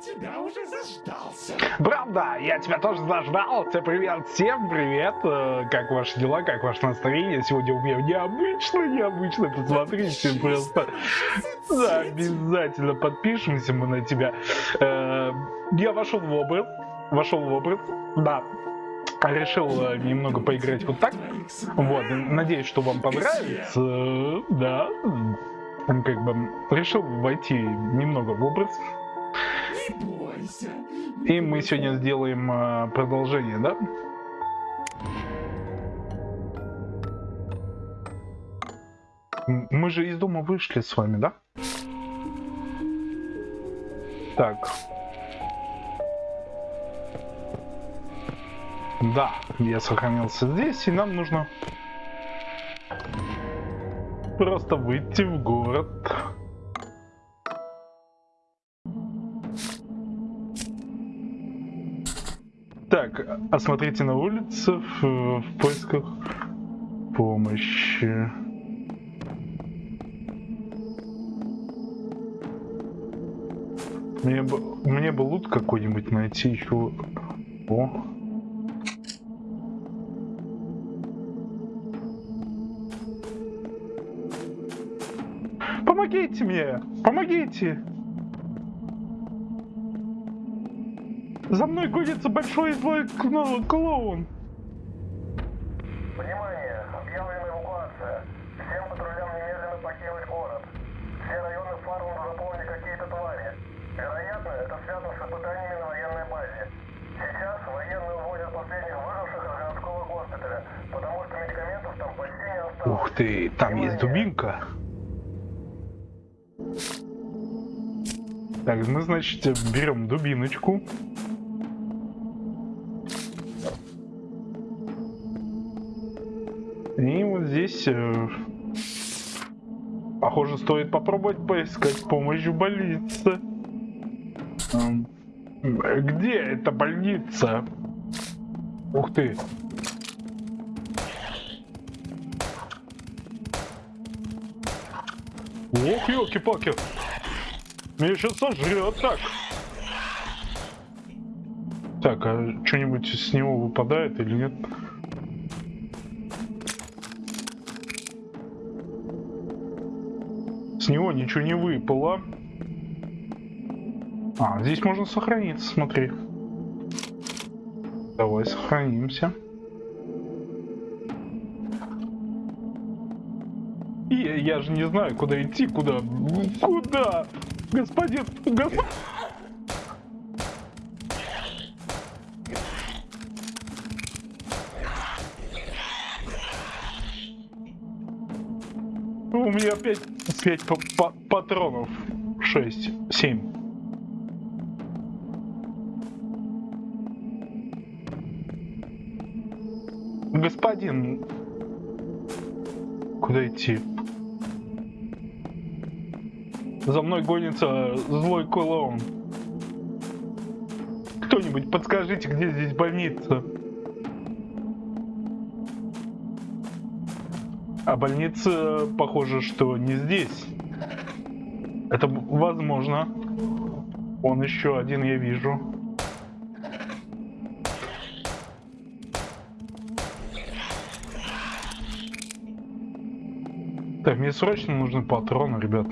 тебя уже заждался. Правда, я тебя тоже заждался. Привет всем, привет. Э, Как ваши дела, как ваше настроение? Сегодня у меня необычно, необычно. Посмотрите просто. Да, обязательно подпишемся мы на тебя. Э, Я вошел в образ. Вошел в образ. Да. Решил э, немного поиграть вот так. Вот, надеюсь, что вам понравится. Да. Как бы решил войти немного в образ. Бойся. И мы сегодня сделаем э, продолжение, да? Мы же из дома вышли с вами, да? Так. Да, я сохранился здесь, и нам нужно просто выйти в город. Так, осмотрите на улице в, в поисках помощи. Мне бы, мне бы лут какой-нибудь найти еще. О. Помогите мне! Помогите! За мной гонится большой злой кно- клоун. Внимание! Объявлена эвакуация. Всем патрулям немедленно покинуть город. Все районы Фармунд заполнили какие-то твари. Вероятно, это связано с испытаниями на военной базе. Сейчас военные увозят последних выживших из городского госпиталя, потому что медикаментов там почти не осталось. Ух ты, там есть дубинка. Так, мы, значит, берем дубиночку. Здесь, э, похоже, стоит попробовать поискать помощь в больнице. Где эта больница? Ух ты. Ох, елки-палки. Меня сейчас сожрет так. Так, а что-нибудь с него выпадает или нет? С него ничего не выпало. А, здесь можно сохраниться, смотри. Давай сохранимся. И я, я же не знаю, куда идти, куда. Куда? Господин, господин. У меня опять 5 патронов. 6, 7. Господин, куда идти? За мной гонится злой клоун. Кто-нибудь подскажите, где здесь больница? А больница, похоже, что не здесь. Это возможно. Он еще один я вижу. Так, мне срочно нужны патроны, ребят.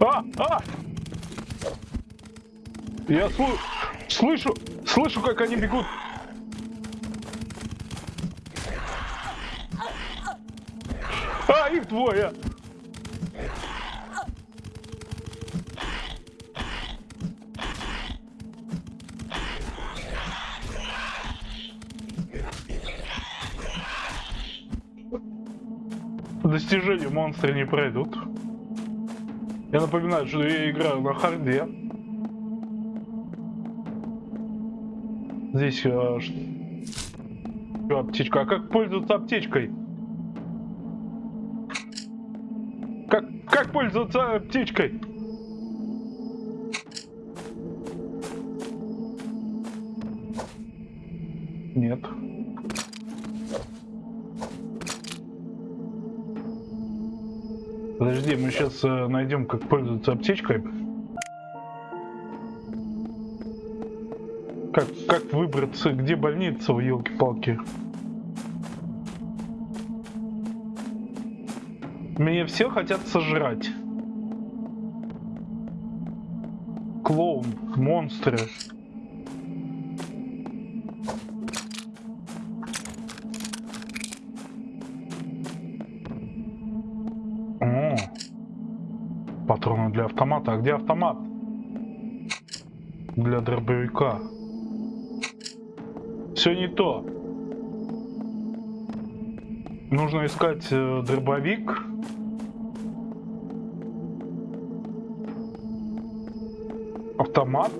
А! А! Я слу- слышу, слышу, как они бегут. А, их двое. Достижения монстры не пройдут. Я напоминаю, что я играю на харде. Здесь Чё, аптечка. А как пользоваться аптечкой? Пользоваться аптечкой? Нет. Подожди, мы сейчас найдем, как пользоваться аптечкой. Как, как выбраться, где больница, елки-палки? Мне все хотят сожрать. Клоун, монстры. О, патроны для автомата. А где автомат? Для дробовика. Все не то. Нужно искать э, дробовик. Автомат.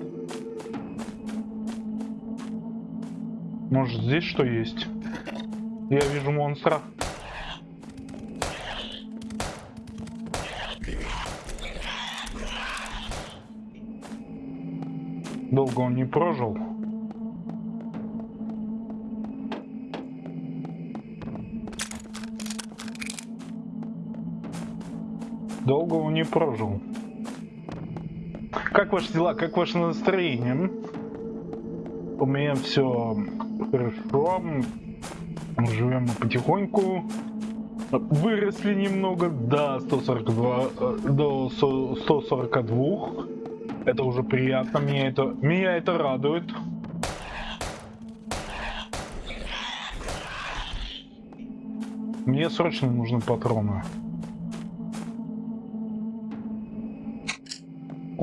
Может здесь что есть? Я вижу монстра. Долго он не прожил. Долго он не прожил. Как ваши дела? Как ваше настроение? У меня все хорошо. Живем потихоньку. Выросли немного до 142, э, до 142. Это уже приятно. Меня это, меня это радует. Мне срочно нужны патроны.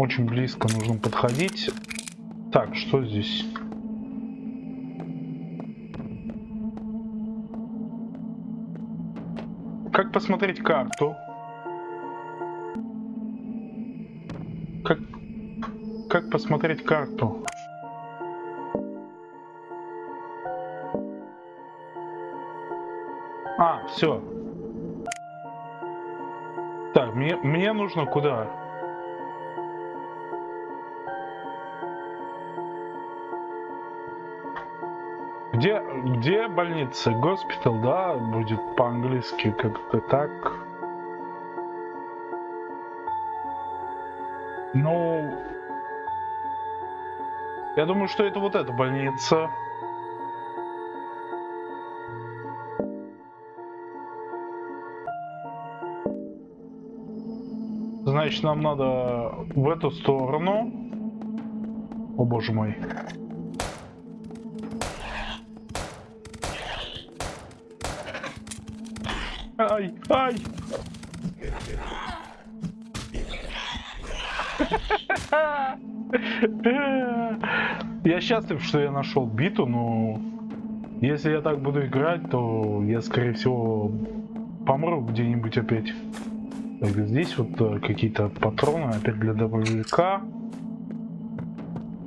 Очень близко нужно подходить. Так, что здесь? Как посмотреть карту? Как, как посмотреть карту? А, все. Так, мне, мне нужно куда? Где, где больница? Госпитал, да, будет по-английски как-то так. Ну, я думаю, что это вот эта больница. Значит, нам надо в эту сторону. О боже мой. Ай, ай! Я счастлив, что я нашел биту, но если я так буду играть, то я, скорее всего, помру где-нибудь опять. Так, здесь вот э, какие-то патроны, опять для дробовика.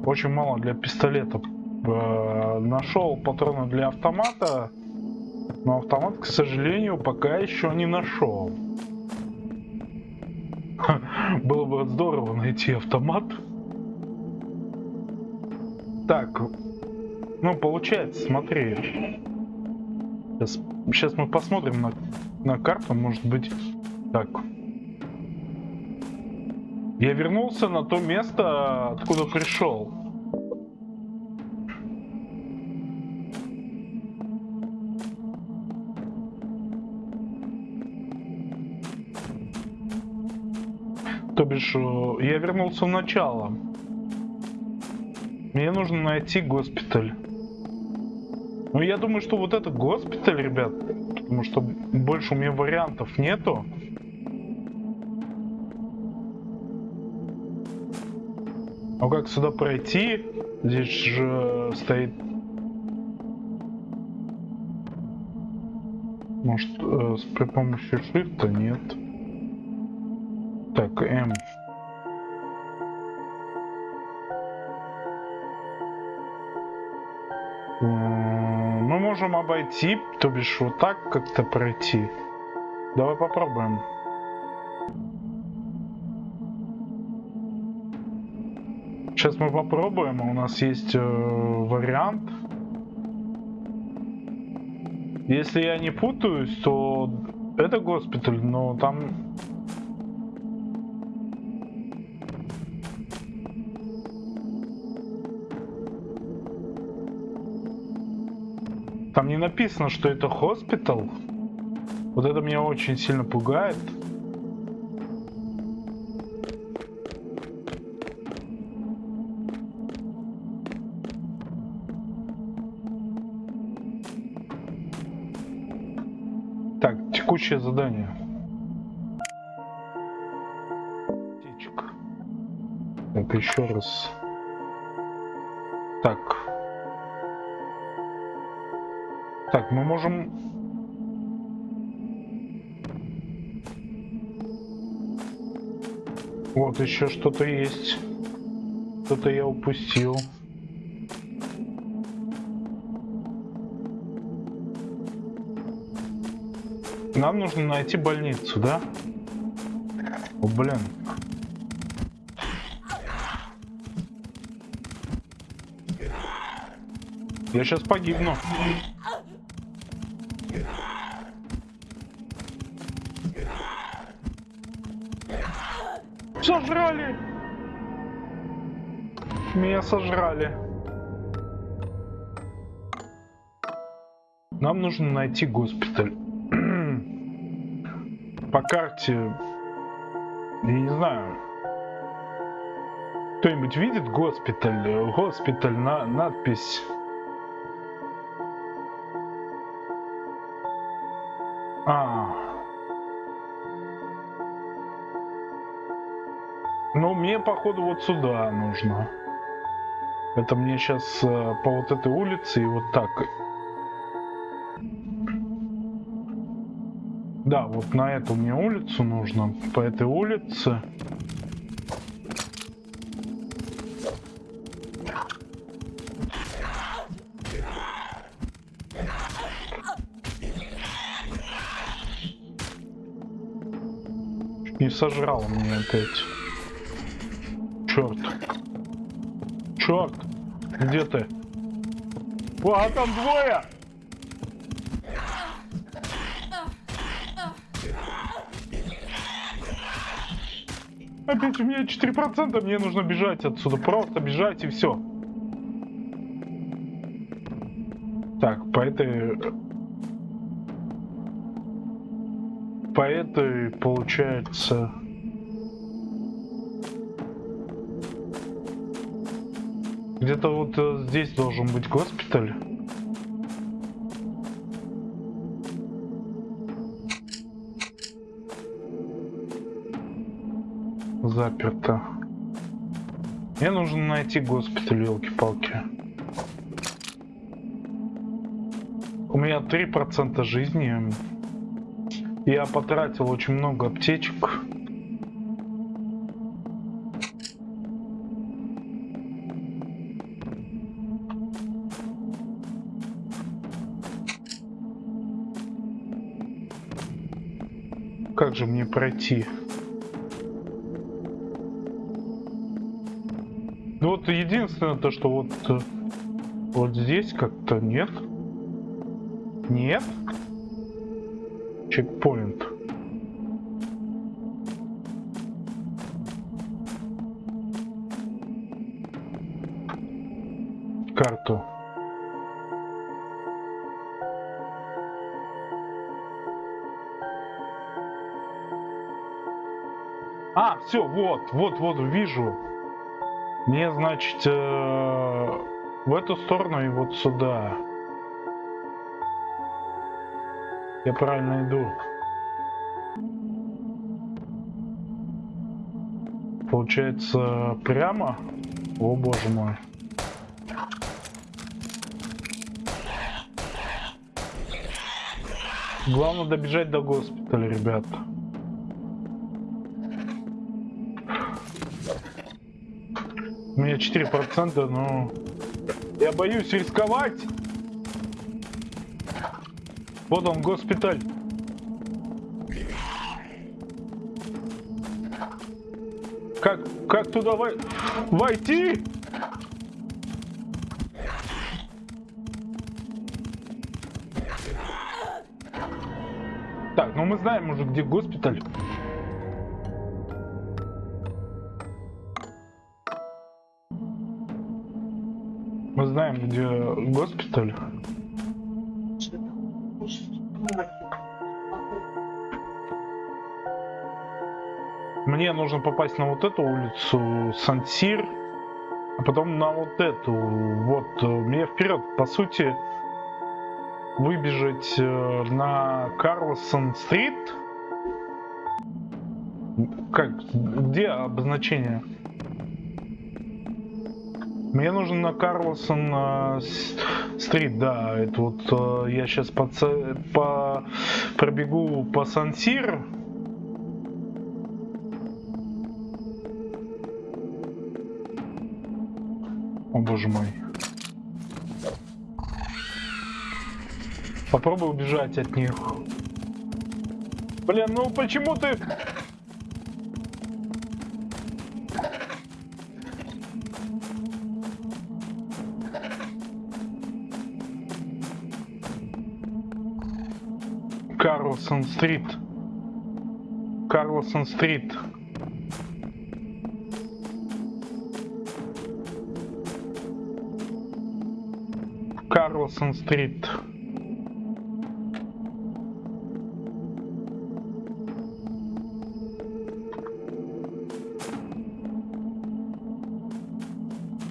Очень мало для пистолета. Э, нашел патроны для автомата. Но автомат, к сожалению, пока еще не нашел. Было бы здорово найти автомат. Так, ну получается, смотри. Сейчас, сейчас мы посмотрим на, на карту, может быть. Так. Я вернулся на то место, откуда пришел. То бишь, э, я вернулся в начало. Мне нужно найти госпиталь. Ну, я думаю, что вот это госпиталь, ребят. Потому что больше у меня вариантов нету. А как сюда пройти? Здесь же стоит... Может, э, при помощи шифта? Нет. Так, М. Мы можем обойти, то бишь вот так как-то пройти. Давай попробуем. Сейчас мы попробуем, у нас есть э, вариант. Если я не путаюсь, то это госпиталь, но там Там не написано, что это хоспитал. Вот это меня очень сильно пугает. Так, текущее задание. Птичка. Так, еще раз. Так. Так, мы можем... Вот еще что-то есть. Что-то я упустил. Нам нужно найти больницу, да? О, блин. Я сейчас погибну. Сожрали! Меня сожрали. Нам нужно найти госпиталь. По карте, я не знаю, кто-нибудь видит госпиталь? Госпиталь, на надпись. А. мне, походу, вот сюда нужно. Это мне сейчас по вот этой улице и вот так. Да, вот на эту мне улицу нужно. По этой улице. Не сожрал меня опять. Где ты? О, а там двое! Опять у меня 4%, мне нужно бежать отсюда. Просто бежать и все. Так, по этой... По этой, получается... Где-то вот э, здесь должен быть госпиталь. Заперто. Мне нужно найти госпиталь, елки-палки. У меня 3% жизни. Я потратил очень много аптечек. Же мне пройти? Ну вот единственное то, что вот э, вот здесь как-то нет. Нет. Чекпоинт. Все, вот, вот, вот, вижу. Мне, значит, э, в эту сторону и вот сюда. Я правильно иду. Получается, прямо? О, боже мой. Главное добежать до госпиталя, ребята. Меня 4%, но я боюсь рисковать. Вот он, госпиталь. Как, как туда вой... войти? Так, ну мы знаем уже, где госпиталь. Знаем, где госпиталь. Мне нужно попасть на вот эту улицу Сансир, а потом на вот эту. Вот, э, мне вперед, по сути, выбежать э, на Карлсон-стрит. Как, где обозначение? Мне нужно на Карлсон стрит, да, это вот э, я сейчас по, по пробегу по Сансир. О боже мой. Попробуй убежать от них. Блин, ну почему ты... Карлсон Стрит. Карлсон Стрит. Карлсон Стрит.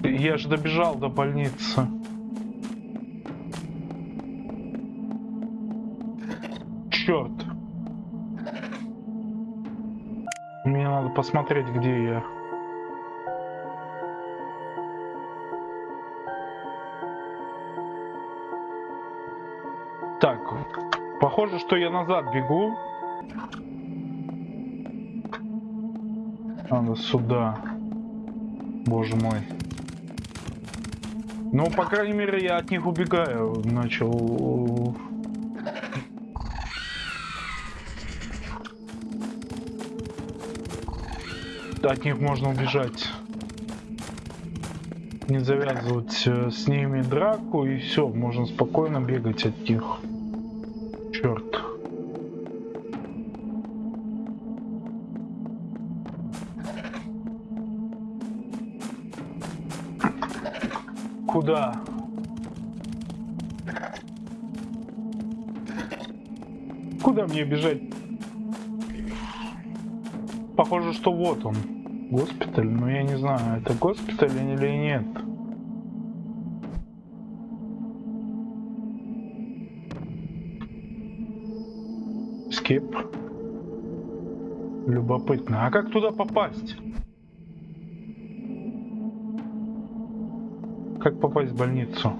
Я же добежал до больницы. Посмотреть, где я. Так, похоже, что я назад бегу. Надо сюда. Боже мой. Ну, по крайней мере, я от них убегаю. Начал... От них можно убежать. Не завязывать э, с ними драку, и все, можно спокойно бегать от них. Черт. Куда? Куда мне бежать? Похоже, что вот он. Госпиталь, но я не знаю, это госпиталь или нет. Скип. Любопытно. А как туда попасть? Как попасть в больницу?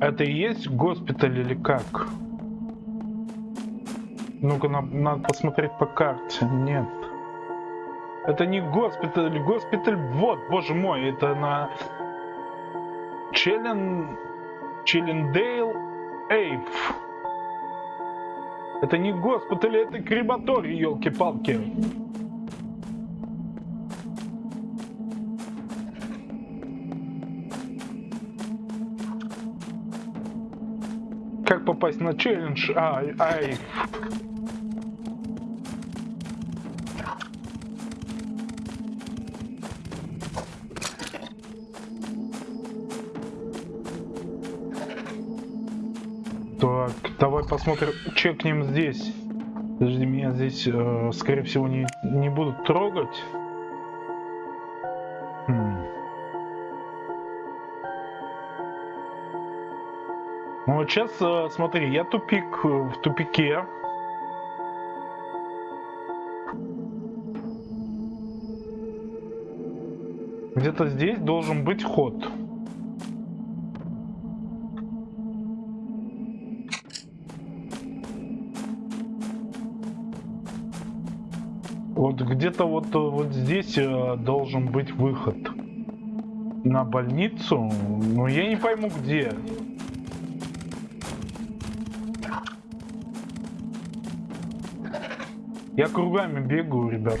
Это и есть госпиталь или как? Ну-ка, на- надо посмотреть по карте. Нет. Это не госпиталь. Госпиталь, вот, боже мой, это на... Челлен... Челлендейл Эйв. Это не госпиталь, это крематорий, елки-палки. Как попасть на челлендж? Ай, ай. Посмотрим, чекнем здесь. Подожди, меня здесь, э, скорее всего, не, не будут трогать. Хм. Ну вот сейчас, э, смотри, я тупик э, в тупике. Где-то здесь должен быть ход. Вот где-то вот, э, вот здесь э, должен быть выход на больницу, но я не пойму где. Я кругами бегаю, ребят.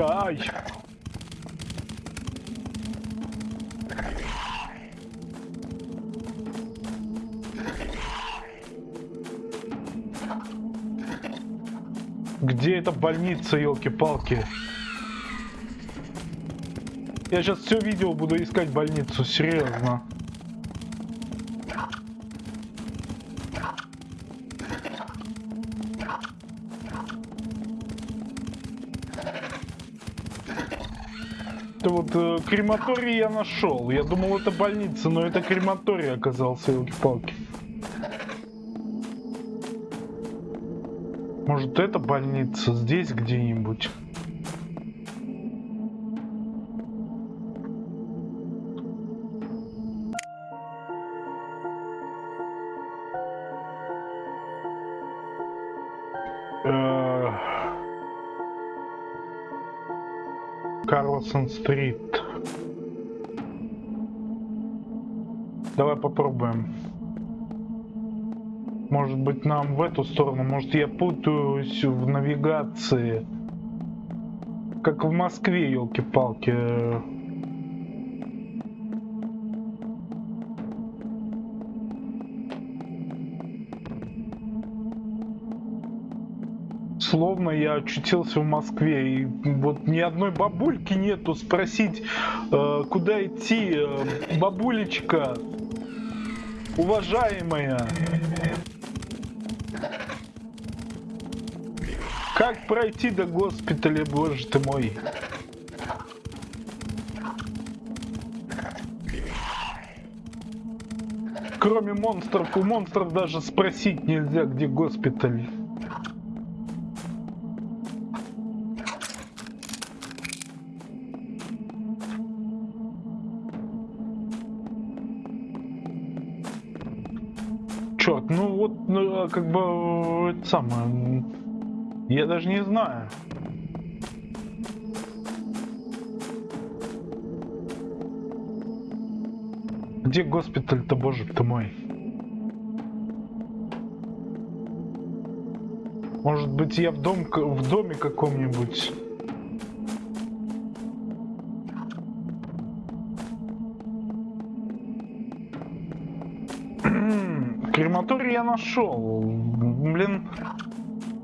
Ай! Где эта больница, елки-палки? Я сейчас все видео буду искать больницу, серьезно. Это вот э, крематорий я нашел. Я думал это больница, но это крематорий оказался, елки-палки. Может это больница здесь где-нибудь? Карлсон-стрит. Давай попробуем. Может быть нам в эту сторону? Может я путаюсь в навигации? Как в Москве, елки-палки. Словно я очутился в Москве, и вот ни одной бабульки нету спросить, э, куда идти, э, бабулечка, уважаемая. Как пройти до госпиталя, боже ты мой? Кроме монстров, у монстров даже спросить нельзя, где госпиталь. Чё, ну вот, ну, как бы, это самое, я даже не знаю. Где госпиталь-то, боже ты мой? Может быть, я в, дом, в доме каком-нибудь? Крематорий я нашел. Блин,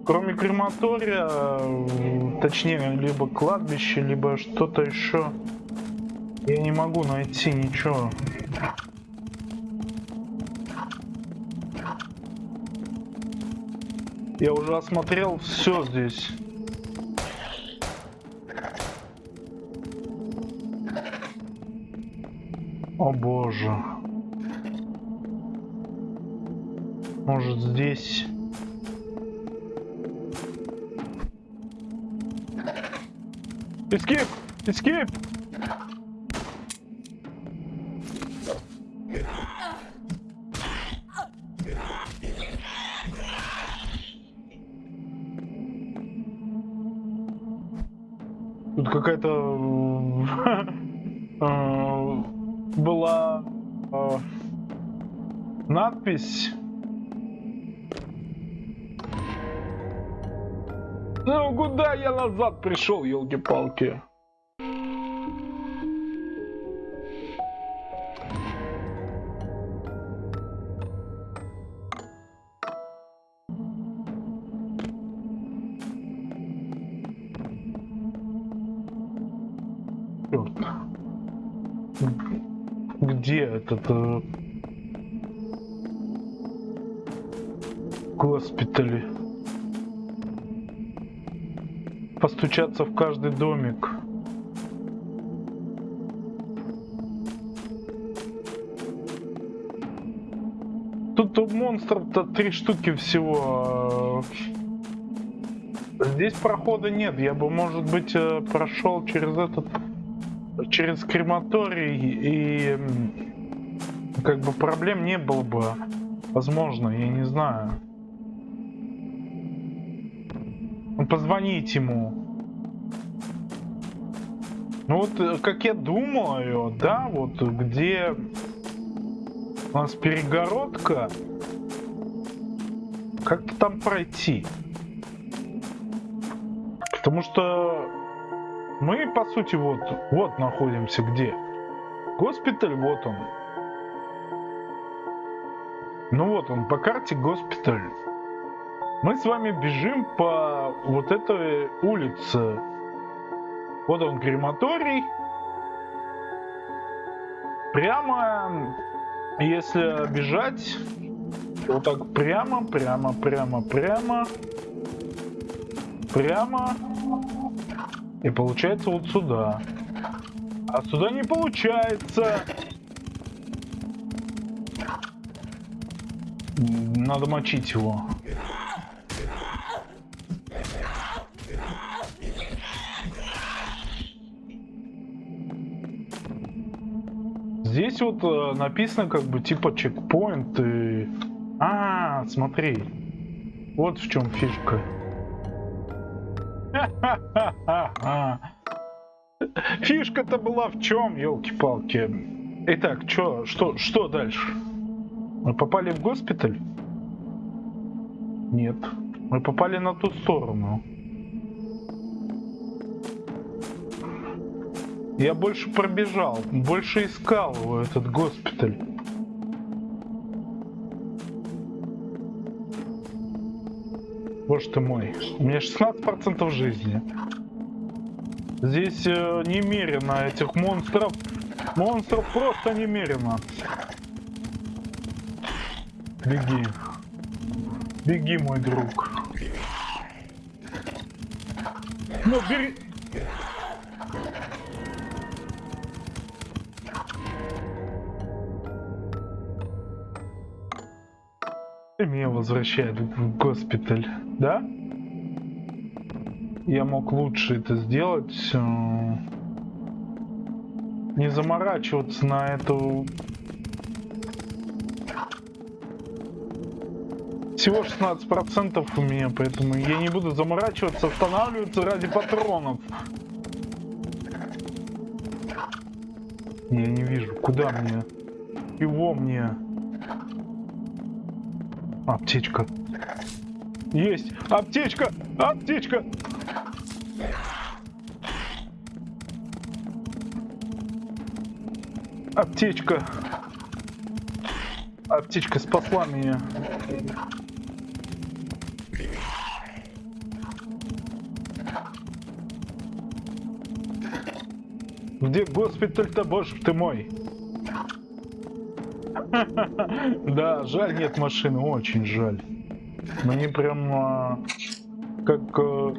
кроме крематория, точнее, либо кладбище, либо что-то еще, я не могу найти ничего. Я уже осмотрел все здесь. О боже. Может здесь... Escape! Escape! Тут какая-то э, была э, надпись. Пришел, елки-палки? Где этот э, госпитали? Постучаться в каждый домик. Тут у монстров-то три штуки всего. Здесь прохода нет. Я бы, может быть, э, прошел через этот через крематорий и как бы проблем не было бы. Возможно, я не знаю. Позвонить ему. Ну вот, э, как я думаю, да, вот где у нас перегородка, как там пройти? Потому что мы, по сути, вот, вот находимся где? Госпиталь, вот он. Ну вот он, по карте госпиталь. Мы с вами бежим по вот этой улице. Вот он крематорий. Прямо, если бежать, вот так прямо, прямо, прямо, прямо, прямо. И получается вот сюда. А сюда не получается. Надо мочить его. Здесь вот э, написано как бы типа чекпоинт и... А, смотри. Вот в чем фишка. Фишка-то была в чем, елки-палки. Итак, чё, что, что дальше? Мы попали в госпиталь? Нет. Мы попали на ту сторону. Я больше пробежал, больше искал его, этот госпиталь. Боже ты мой, у меня 16% жизни. Здесь э, немерено этих монстров. Монстров просто немерено. Беги. Беги, мой друг. Ну, бери... меня возвращают в госпиталь, да? Я мог лучше это сделать. э, Не заморачиваться на эту... Всего 16% у меня, поэтому я не буду заморачиваться, останавливаться ради патронов. Я не вижу, куда мне? Его мне? Аптечка. Есть! Аптечка! Аптечка! Аптечка. Аптечка спасла меня. Где госпиталь-то, боже ты мой? Да, жаль нет машины, очень жаль. Мне прям а, как э,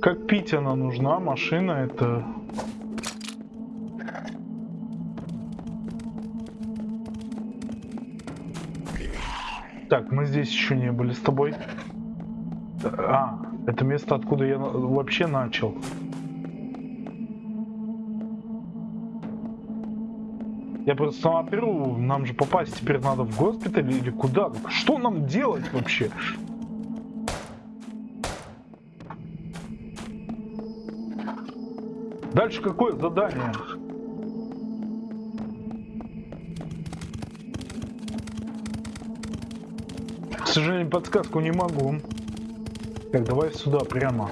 как пить она нужна, машина это. Так, мы здесь еще не были с тобой. А, это место, откуда я вообще начал. Я просто смотрю, нам же попасть теперь надо в госпиталь или куда? Что нам делать вообще? Дальше какое задание? К сожалению, подсказку не могу. Так, давай сюда прямо.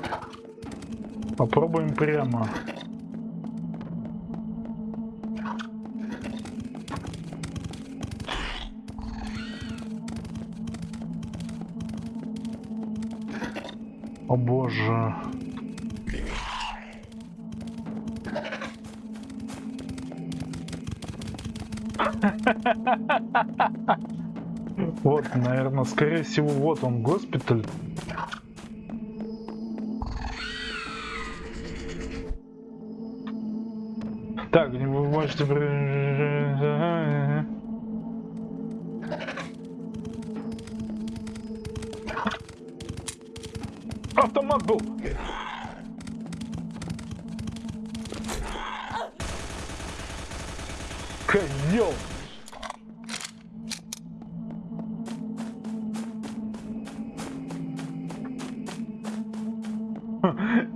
Попробуем прямо. О боже. Вот, наверное, скорее всего, вот он, госпиталь.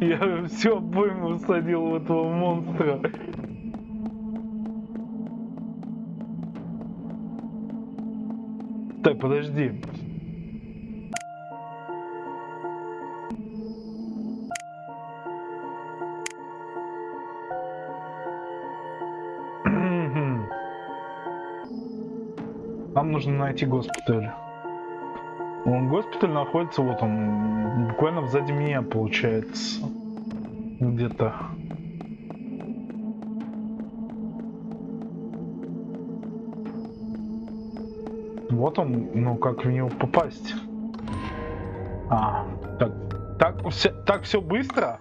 Я все обойму всадил в этого монстра. Так, подожди. Нам нужно найти госпиталь. Он госпиталь находится вот он, буквально сзади меня получается. Где-то. Вот он, ну как в него попасть? А, так, так все, так все быстро?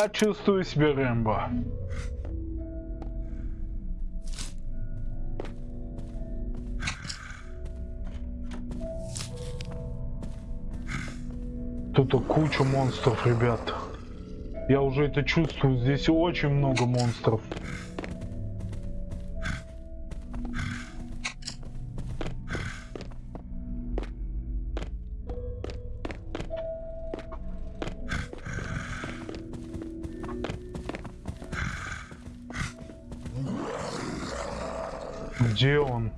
Я чувствую себя Рэмбо. Тут куча монстров, ребят. Я уже это чувствую. Здесь очень много монстров. Где он?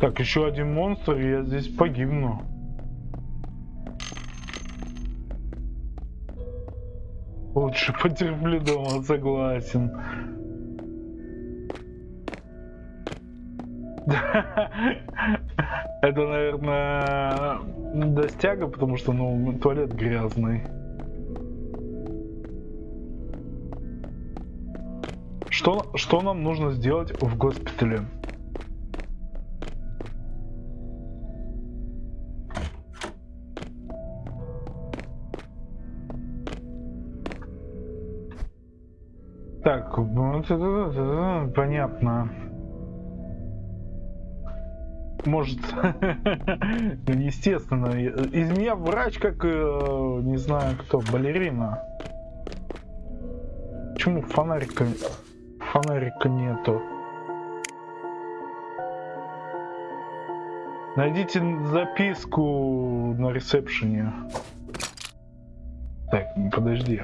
Так, еще один монстр, и я здесь погибну. Лучше потерплю дома, согласен. Это, наверное, достяга, потому что, ну, туалет грязный. Что, что нам нужно сделать в госпитале? понятно. Может, естественно, из меня врач как, э, не знаю кто, балерина. Почему фонарика, фонарика нету? Найдите записку на ресепшене. Так, подожди.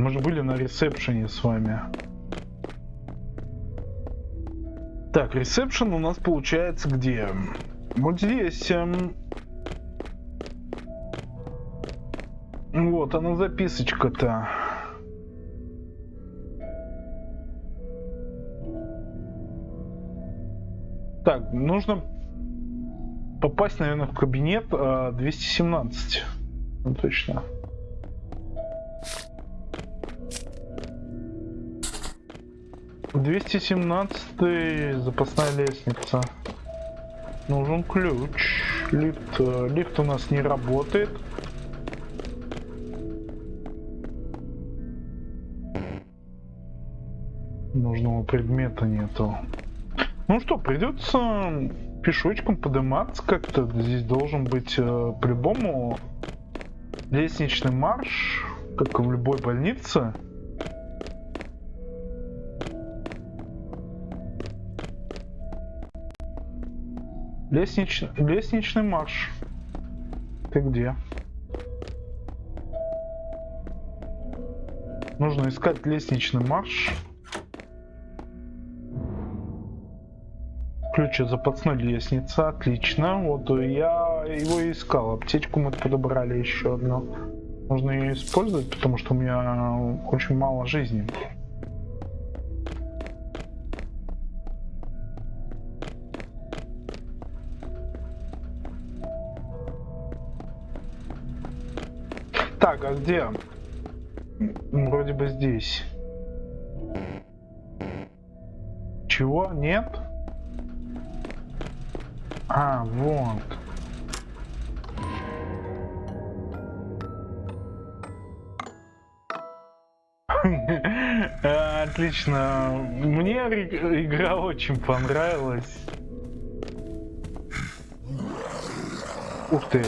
Мы же были на ресепшене с вами. Так, ресепшн у нас получается где? Вот здесь. Эм... Вот она записочка-то. Так, нужно попасть, наверное, в кабинет э, 217. Ну, точно. 217 запасная лестница. Нужен ключ. Лифт, э, лифт у нас не работает. Нужного предмета нету. Ну что, придется пешочком подниматься как-то. Здесь должен быть э, по-любому лестничный марш, как в любой больнице. Лестнич... Лестничный марш. Ты где? Нужно искать лестничный марш. Ключ от запасной лестницы. Отлично. Вот я его искал. Аптечку мы подобрали еще одну. Нужно ее использовать, потому что у меня очень мало жизни. Так, а где? Вроде бы здесь. Чего? Нет? А, вот. Отлично. Мне игра очень понравилась. Ух ты.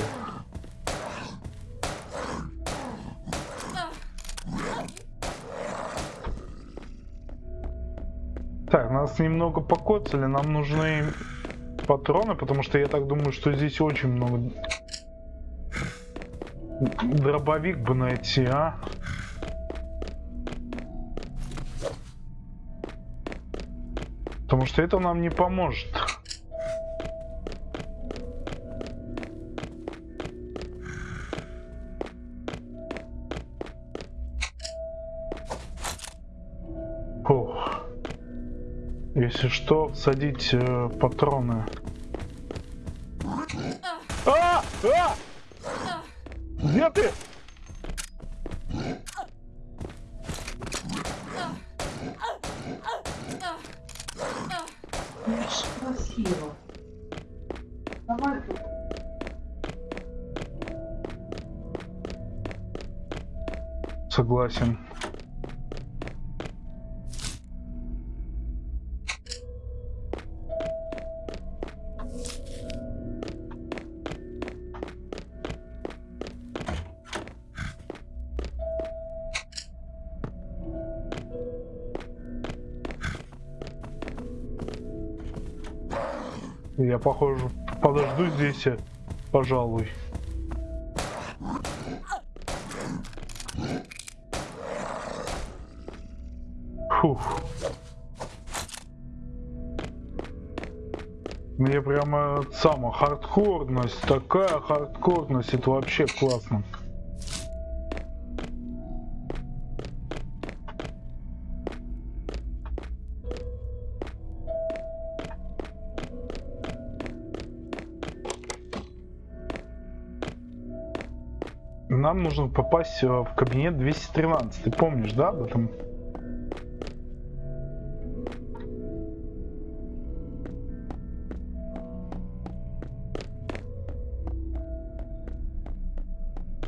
Нас немного покоцали, нам нужны патроны, потому что я так думаю, что здесь очень много... Дробовик бы найти, а? Потому что это нам не поможет. Что, садить э, патроны. А! А! Где ты? Похоже, подожду здесь, э, пожалуй. Фух. Мне прямо сама хардкорность, такая хардкорность, это вообще классно. Нам нужно попасть э, в кабинет 213. Ты помнишь, да, об этом?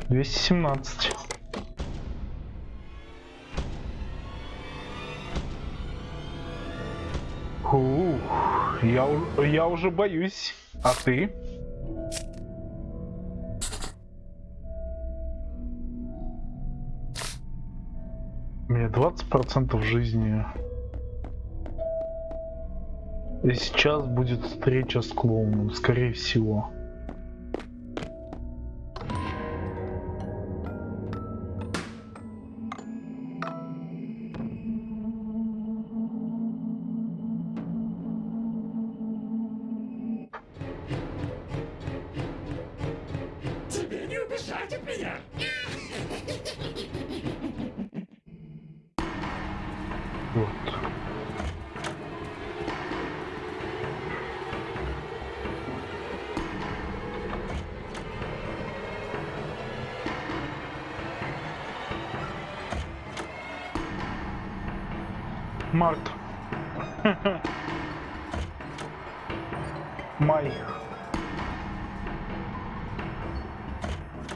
Двести семнадцать. Фух, я, я уже боюсь. А ты? Меня 20% жизни. И сейчас будет встреча с клоуном, скорее всего. Тебе не убежать от меня.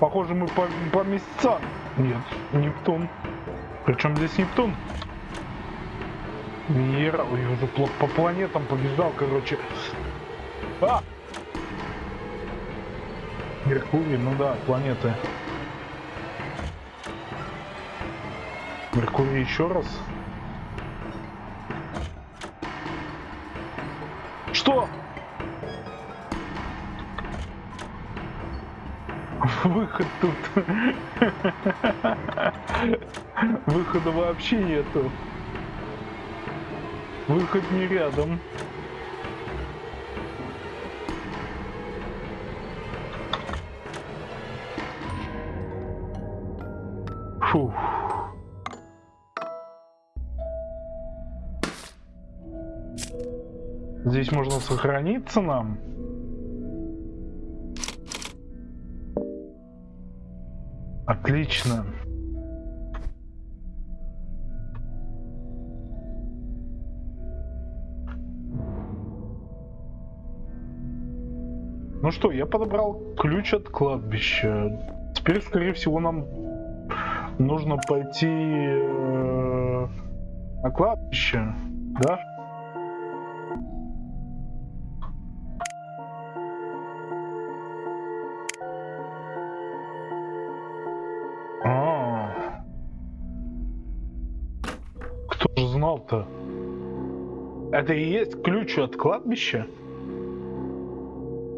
Похоже, мы по, по месяцам. Нет, Нептун. Причем здесь Нептун? Венера, ой, уже пла- по планетам побежал, короче. А! Меркурий, ну да, планеты. Меркурий еще раз. Что? Выход тут. Выхода вообще нету. Выход не рядом. Фух. Здесь можно сохраниться нам. Отлично. Ну что, я подобрал ключ от кладбища. Теперь, скорее всего, нам нужно пойти э, на кладбище, да? Это и есть ключ от кладбища?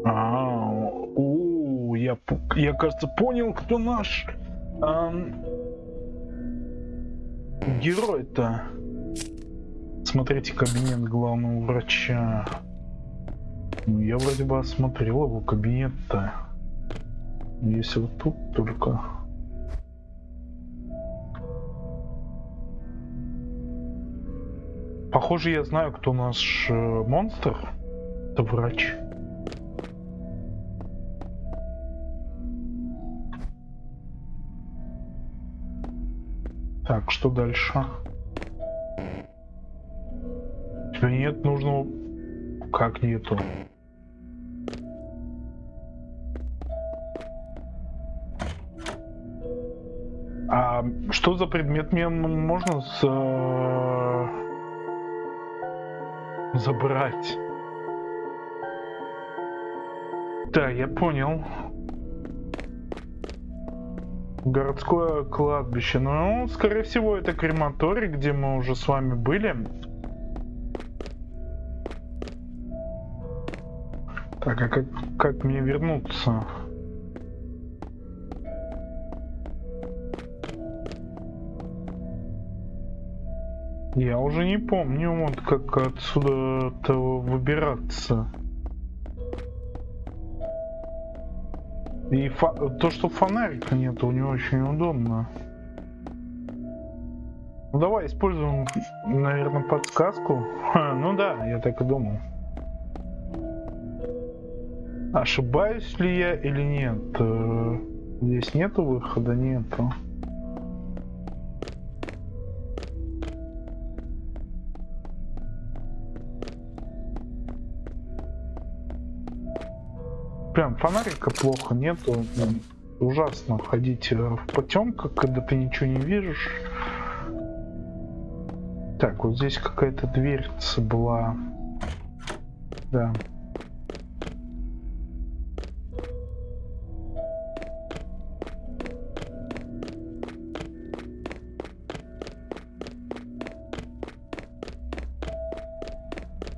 А, у, я, я, кажется, понял, кто наш ам, герой-то. Смотрите кабинет главного врача. Ну, я вроде бы осмотрел его кабинет-то. Если вот тут только... Похоже, я знаю, кто наш э, монстр. Это врач. Так, что дальше? Тебя нет, нужно... Как нету? А что за предмет мне можно с, э, забрать? Да, я понял. Городское кладбище. Ну, скорее всего, это крематорий, где мы уже с вами были. Так, а как, как мне вернуться? Я уже не помню, вот как отсюда-то выбираться. И то, что фонарика нет, не очень удобно. Ну давай используем, наверное, подсказку. Ха, ну да, я так и думал. Ошибаюсь ли я или нет? Э, Здесь нету выхода, нету. Прям фонарика плохо нету. Ужасно ходить э, в потемках, когда ты ничего не видишь. Так, вот здесь какая-то дверца была. Да.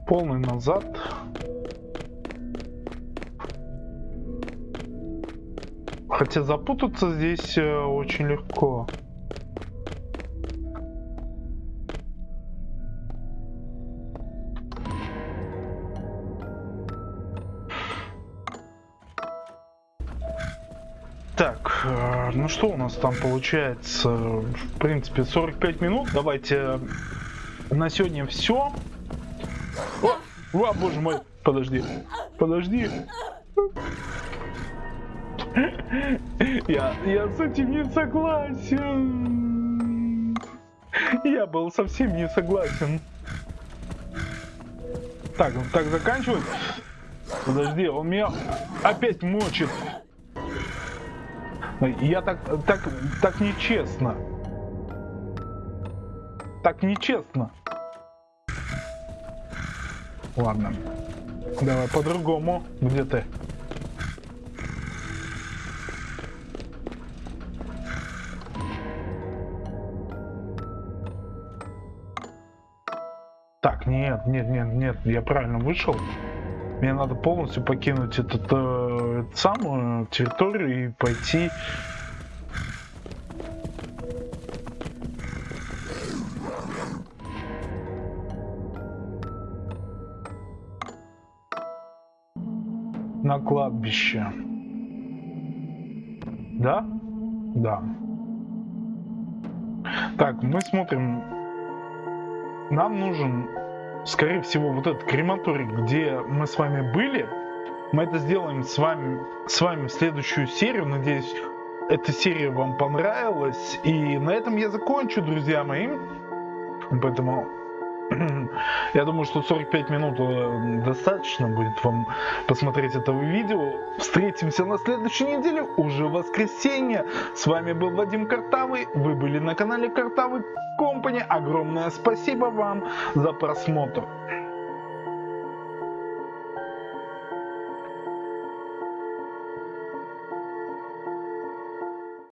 Полный назад. Хотя запутаться здесь э, очень легко. Так, э, ну что у нас там получается? В принципе, 45 минут. Давайте на сегодня все. О, о, боже мой, подожди, подожди. Я, я с этим не согласен. Я был совсем не согласен. Так, ну так заканчивать? Подожди, он меня опять мочит. Я так, так, так нечестно. Так нечестно. Ладно. Давай по-другому. Где ты? Нет, нет, нет, я правильно вышел. Мне надо полностью покинуть этот, э, эту самую территорию и пойти. На кладбище. Да? Да. Так, мы смотрим. Нам нужен скорее всего, вот этот крематорий, где мы с вами были, мы это сделаем с вами, с вами в следующую серию. Надеюсь, эта серия вам понравилась. И на этом я закончу, друзья мои. Поэтому я думаю, что 45 минут э, достаточно будет вам посмотреть этого видео. Встретимся на следующей неделе, уже воскресенье. С вами был Вадим Картавый. Вы были на канале Картавый Компани. Огромное спасибо вам за просмотр.